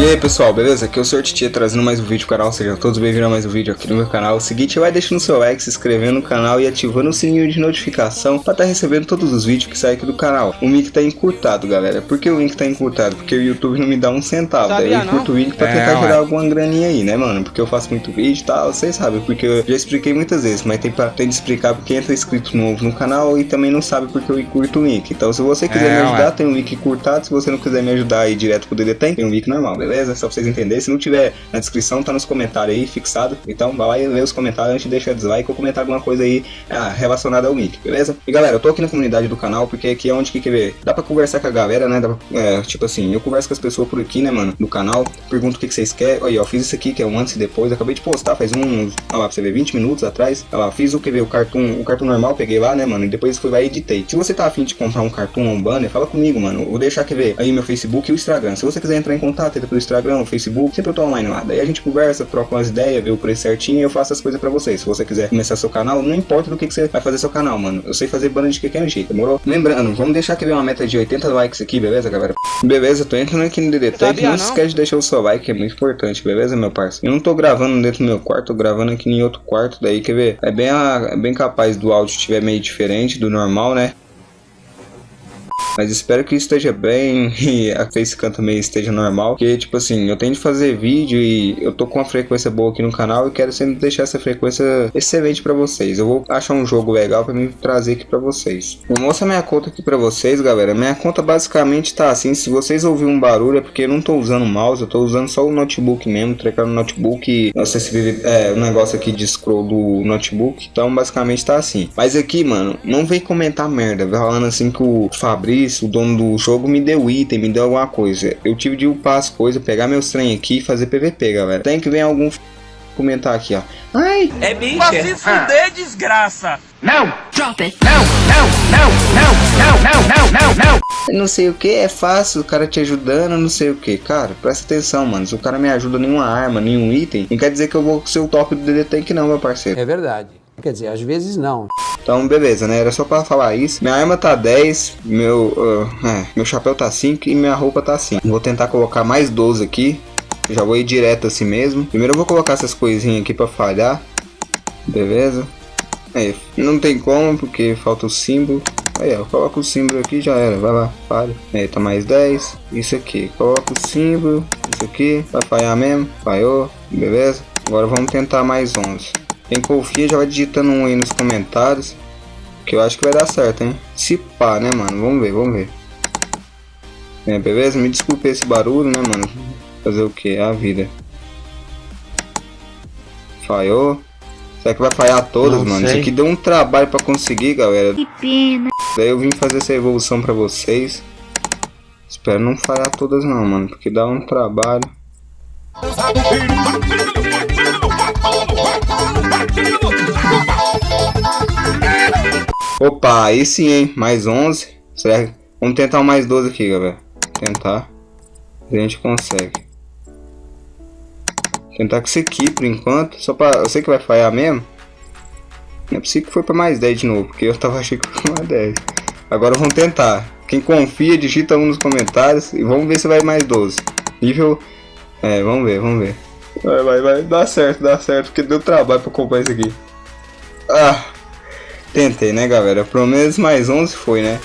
E aí pessoal, beleza? Aqui é o Sr. Titia trazendo mais um vídeo pro canal, sejam todos bem-vindos a mais um vídeo aqui no meu canal. O seguinte, vai deixando o seu like, se inscrevendo no canal e ativando o sininho de notificação para estar tá recebendo todos os vídeos que saem aqui do canal. O link tá encurtado, galera. Por que o link tá encurtado? Porque o YouTube não me dá um centavo, Sabia, daí eu encurto o vídeo pra é, tentar gerar alguma graninha aí, né, mano? Porque eu faço muito vídeo e tal, vocês sabem, porque eu já expliquei muitas vezes, mas tem, pra, tem de explicar porque entra inscrito novo no canal e também não sabe porque eu encurto o link. Então se você quiser é, me ajudar, ué. tem um link encurtado, se você não quiser me ajudar aí direto pro DD tem um link normal, beleza? Só pra vocês entenderem entender. Se não tiver na descrição, tá nos comentários aí, fixado. Então vai lá e lê os comentários antes de deixar dislike ou comentar alguma coisa aí ah, relacionada ao nick, beleza? E galera, eu tô aqui na comunidade do canal porque aqui é onde que quer ver. Dá pra conversar com a galera, né? Pra, é, tipo assim, eu converso com as pessoas por aqui, né, mano? Do canal, pergunto o que, que vocês querem. Aí, ó, fiz isso aqui que é um antes e depois. Acabei de postar faz um, olha lá, pra você ver, 20 minutos atrás. Olha lá, fiz o que ver, o cartoon, o cartoon normal, peguei lá, né, mano? E depois fui lá e editei. Se você tá afim de comprar um cartoon ou um banner, fala comigo, mano. Vou deixar que ver aí meu Facebook e o Instagram. Se você quiser entrar em contato, entra Instagram, Facebook, sempre eu tô online lá. Daí a gente conversa, troca umas ideias, vê o preço certinho e eu faço as coisas pra vocês. Se você quiser começar seu canal, não importa do que, que você vai fazer seu canal, mano. Eu sei fazer banda de qualquer jeito, demorou? Lembrando, vamos deixar aqui uma meta de 80 likes aqui, beleza, galera? Beleza, tô entrando aqui no DD Tank. Não, não se esquece de deixar o seu like, é muito importante, beleza, meu parceiro? Eu não tô gravando dentro do meu quarto, tô gravando aqui em outro quarto, daí quer ver? É bem, a, é bem capaz do áudio estiver meio diferente do normal, né? Mas espero que esteja bem e a facecam também esteja normal. Porque, tipo assim, eu tenho de fazer vídeo e eu tô com uma frequência boa aqui no canal e quero sempre deixar essa frequência excelente pra vocês. Eu vou achar um jogo legal pra me trazer aqui pra vocês. Vou mostrar minha conta aqui pra vocês, galera. Minha conta basicamente tá assim. Se vocês ouvirem um barulho é porque eu não tô usando mouse, eu tô usando só o notebook mesmo. Trocando o notebook. Não sei se é o um negócio aqui de scroll do notebook. Então, basicamente tá assim. Mas aqui, mano, não vem comentar merda. Falando assim que o Fabrício depois o dono do jogo me deu item, me deu alguma coisa. Eu tive de upar as coisas, pegar meus trem aqui e fazer PVP, galera. Tem que ver algum f... comentar aqui, ó. Ai! É bicha! Pra se fuder, ah. desgraça! Não! Drop it! Não, não, não, não, não, não, não, não! Não sei o que, é fácil, o cara te ajudando, não sei o que. Cara, presta atenção, mano. Se o cara me ajuda nenhuma arma, nenhum item, não quer dizer que eu vou ser o top do DD Tank, não, meu parceiro. É verdade. Quer dizer, às vezes não. Então, beleza, né? Era só pra falar isso. Minha arma tá 10, meu, uh, é, meu chapéu tá 5 e minha roupa tá 5. Vou tentar colocar mais 12 aqui. Já vou ir direto assim mesmo. Primeiro eu vou colocar essas coisinhas aqui pra falhar. Beleza. Aí, não tem como, porque falta o símbolo. Aí, ó, coloca o símbolo aqui já era. Vai lá, falha. Aí, tá mais 10. Isso aqui, coloca o símbolo. Isso aqui, vai falhar mesmo. Falhou, beleza. Agora vamos tentar mais 11. Quem confia já vai digitando um aí nos comentários. Que eu acho que vai dar certo, hein? Se pá, né, mano? Vamos ver, vamos ver. É, beleza? Me desculpe esse barulho, né, mano? Fazer o que? A vida. Falhou. Será que vai falhar todas, Não mano? Sei. Isso aqui deu um trabalho pra conseguir, galera. Que pena. Daí eu vim fazer essa evolução pra vocês. Espero não falhar todas não, mano. Porque dá um trabalho. Opa, aí sim, hein? Mais 11. Certo? Vamos tentar mais 12 aqui, galera. Tentar. A gente consegue. Tentar com isso aqui por enquanto. Só pra... Eu sei que vai falhar mesmo. Não é possível que foi pra mais 10 de novo. Porque eu tava achando que foi pra mais 10. Agora vamos tentar. Quem confia, digita um nos comentários. E vamos ver se vai mais 12. Nível... É, vamos ver, vamos ver. Vai, vai, vai. Dá certo, dá certo. Porque deu trabalho pra comprar isso aqui. Ah, tentei, né, galera? Pelo menos mais 11 foi, né?